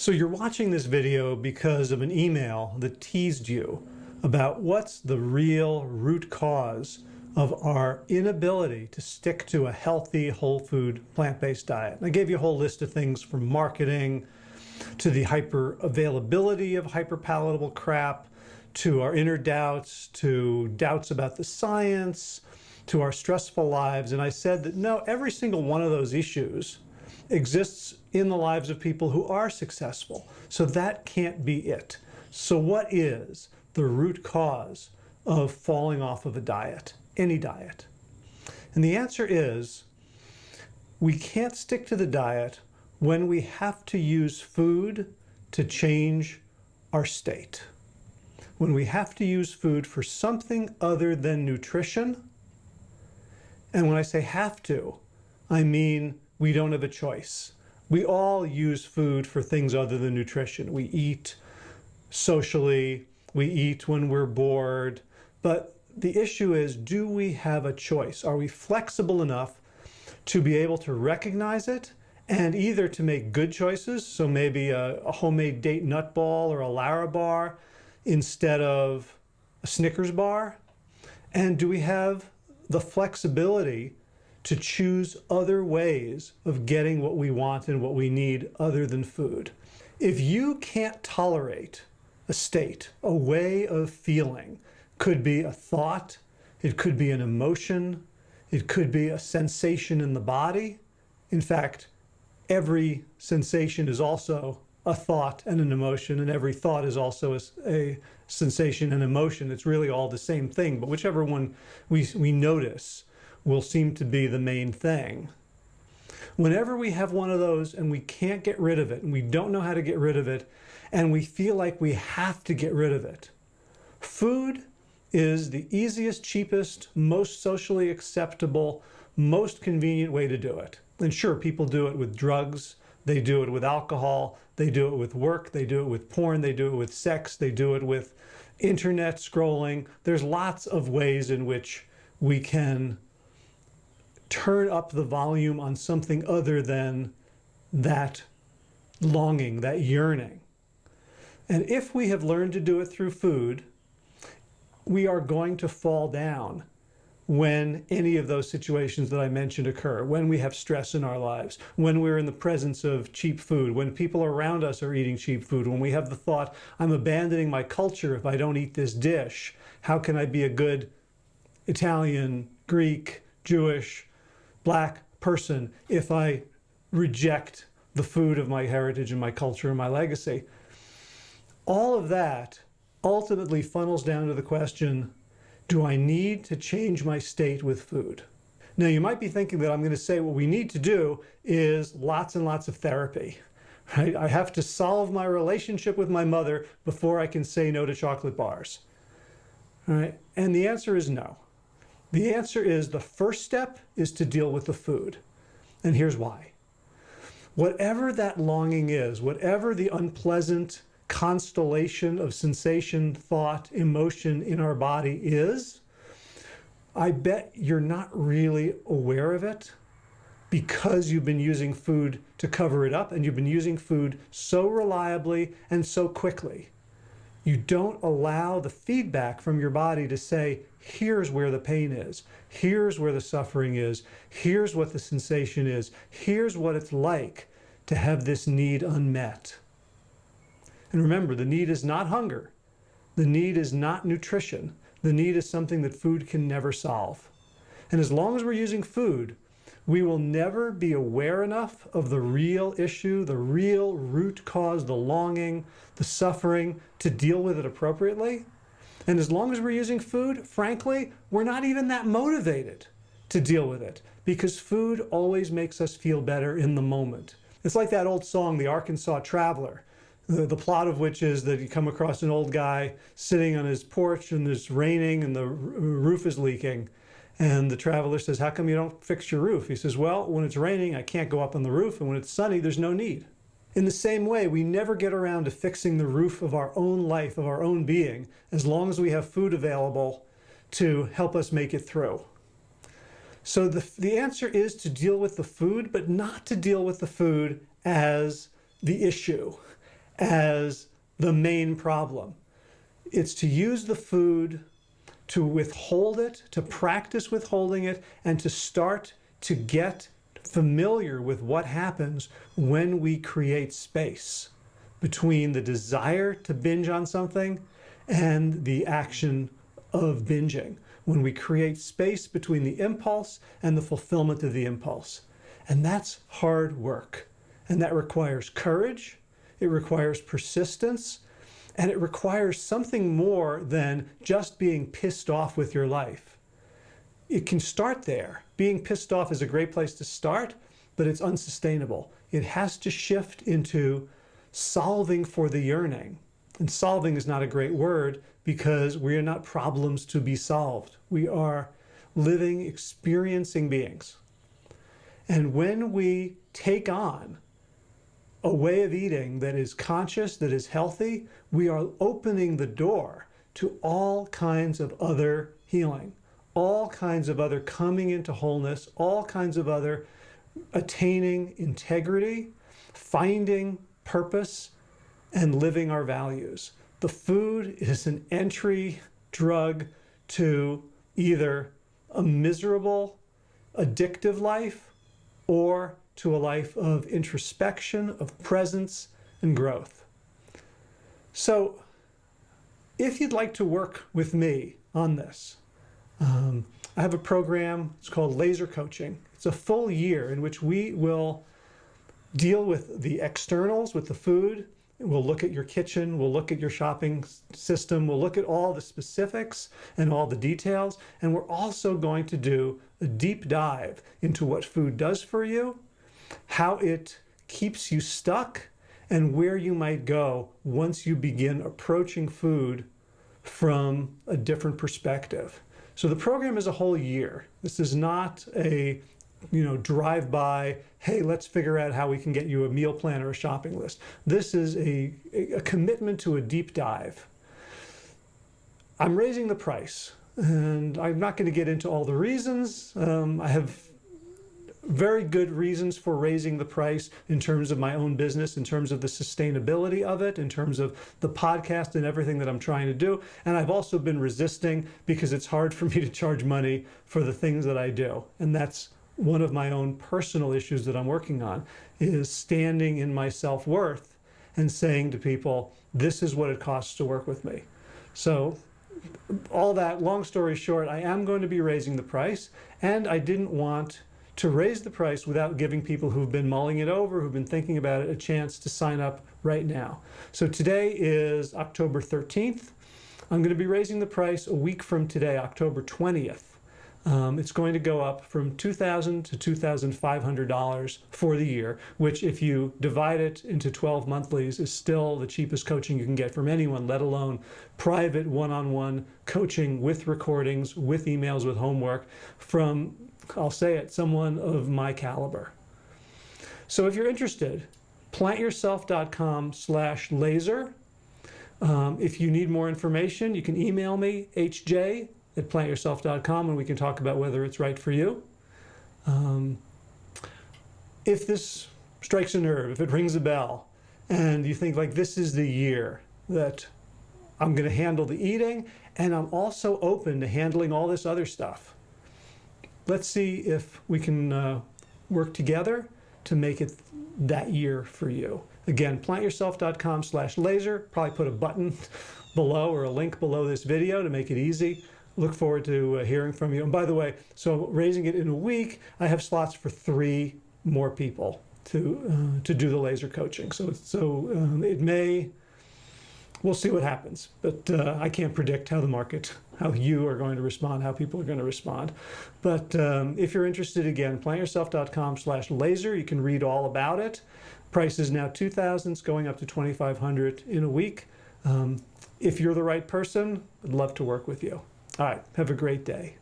So you're watching this video because of an email that teased you about what's the real root cause of our inability to stick to a healthy, whole food, plant-based diet. I gave you a whole list of things from marketing to the hyper availability of hyperpalatable crap, to our inner doubts, to doubts about the science, to our stressful lives. And I said that no, every single one of those issues exists in the lives of people who are successful. So that can't be it. So what is the root cause of falling off of a diet, any diet? And the answer is we can't stick to the diet when we have to use food to change our state. When we have to use food for something other than nutrition, and when I say have to, I mean we don't have a choice. We all use food for things other than nutrition. We eat socially, we eat when we're bored, but the issue is, do we have a choice? Are we flexible enough to be able to recognize it and either to make good choices, so maybe a, a homemade date nut ball or a Lara bar instead of a Snickers bar? And do we have the flexibility to choose other ways of getting what we want and what we need other than food. If you can't tolerate a state, a way of feeling, could be a thought, it could be an emotion, it could be a sensation in the body. In fact, every sensation is also a thought and an emotion, and every thought is also a, a, sensation and emotion. It's really all the same thing, but whichever one we, we notice will seem to be the main thing. Whenever we have one of those and we can't get rid of it, and we don't know how to get rid of it, and we feel like we have to get rid of it, food is the easiest, cheapest, most socially acceptable, most convenient way to do it. And sure, people do it with drugs, they do it with alcohol, they do it with work, they do it with porn, they do it with sex, they do it with internet scrolling. There's lots of ways in which we can turn up the volume on something other than that longing, that yearning. And if we have learned to do it through food, we are going to fall down when any of those situations that I mentioned occur, when we have stress in our lives, when we're in the presence of cheap food, when people around us are eating cheap food, when we have the thought, I'm abandoning my culture if I don't eat this dish. How can I be a good Italian, Greek, Jewish, black person if I reject the food of my heritage and my culture and my legacy? All of that ultimately funnels down to the question, do I need to change my state with food? Now you might be thinking that I'm going to say what we need to do is lots and lots of therapy. Right? I have to solve my relationship with my mother before I can say no to chocolate bars. Right? And the answer is no. The answer is the first step is to deal with the food. And here's why. Whatever that longing is, whatever the unpleasant constellation of sensation, thought, emotion in our body is, I bet you're not really aware of it because you've been using food to cover it up and you've been using food so reliably and so quickly. You don't allow the feedback from your body to say, here's where the pain is, here's where the suffering is, here's what the sensation is, here's what it's like to have this need unmet. And remember, the need is not hunger. The need is not nutrition. The need is something that food can never solve. And as long as we're using food, we will never be aware enough of the real issue, the real root cause, the longing, the suffering, to deal with it appropriately. And as long as we're using food, frankly, we're not even that motivated to deal with it because food always makes us feel better in the moment. It's like that old song, The Arkansas Traveler the, the plot of which is that you come across an old guy sitting on his porch and it's raining and the roof is leaking. And the traveler says, how come you don't fix your roof? He says, well, when it's raining, I can't go up on the roof. And when it's sunny, there's no need. In the same way, we never get around to fixing the roof of our own life, of our own being, as long as we have food available to help us make it through. So the, the answer is to deal with the food, but not to deal with the food as the issue as the main problem. It's to use the food to withhold it, to practice withholding it, and to start to get familiar with what happens when we create space between the desire to binge on something and the action of binging. When we create space between the impulse and the fulfillment of the impulse. And that's hard work. And that requires courage, it requires persistence, and it requires something more than just being pissed off with your life. It can start there. Being pissed off is a great place to start, but it's unsustainable. It has to shift into solving for the yearning. And solving is not a great word because we are not problems to be solved. We are living, experiencing beings. And when we take on a way of eating that is conscious, that is healthy, we are opening the door to all kinds of other healing, all kinds of other coming into wholeness, all kinds of other attaining integrity, finding purpose, and living our values. The food is an entry drug to either a miserable, addictive life or to a life of introspection, of presence, and growth. So if you'd like to work with me on this, um, I have a program, it's called Laser Coaching. It's a full year in which we will deal with the externals, with the food. We'll look at your kitchen, we'll look at your shopping system, we'll look at all the specifics and all the details. And we're also going to do a deep dive into what food does for you how it keeps you stuck, and where you might go once you begin approaching food from a different perspective. So the program is a whole year. This is not a you know, drive by, hey, let's figure out how we can get you a meal plan or a shopping list. This is a, a commitment to a deep dive. I'm raising the price and I'm not going to get into all the reasons. Um, I have very good reasons for raising the price in terms of my own business, in terms of the sustainability of it, in terms of the podcast and everything that I'm trying to do. And I've also been resisting because it's hard for me to charge money for the things that I do. And that's one of my own personal issues that I'm working on is standing in my self-worth and saying to people, this is what it costs to work with me. So all that, long story short, I am going to be raising the price and I didn't want to raise the price without giving people who've been mulling it over, who've been thinking about it, a chance to sign up right now. So today is October 13th. I'm going to be raising the price a week from today, October 20th. Um, it's going to go up from 2,000 to $2,500 for the year, which if you divide it into 12 monthlies is still the cheapest coaching you can get from anyone, let alone private one-on-one -on -one coaching with recordings, with emails, with homework from I'll say it, someone of my caliber. So if you're interested, plantyourself.com slash laser. Um, if you need more information, you can email me, hj at plantyourself.com, and we can talk about whether it's right for you. Um, if this strikes a nerve, if it rings a bell, and you think like this is the year that I'm going to handle the eating, and I'm also open to handling all this other stuff let's see if we can uh, work together to make it that year for you. Again, plantyourself.com slash laser. Probably put a button below or a link below this video to make it easy. Look forward to uh, hearing from you. And by the way, so raising it in a week, I have slots for three more people to uh, to do the laser coaching. So so um, it may we'll see what happens. But uh, I can't predict how the market, how you are going to respond, how people are going to respond. But um, if you're interested, again, plantyourself.com slash laser. You can read all about it. Price is now 2000 It's going up to 2500 in a week. Um, if you're the right person, I'd love to work with you. All right, have a great day.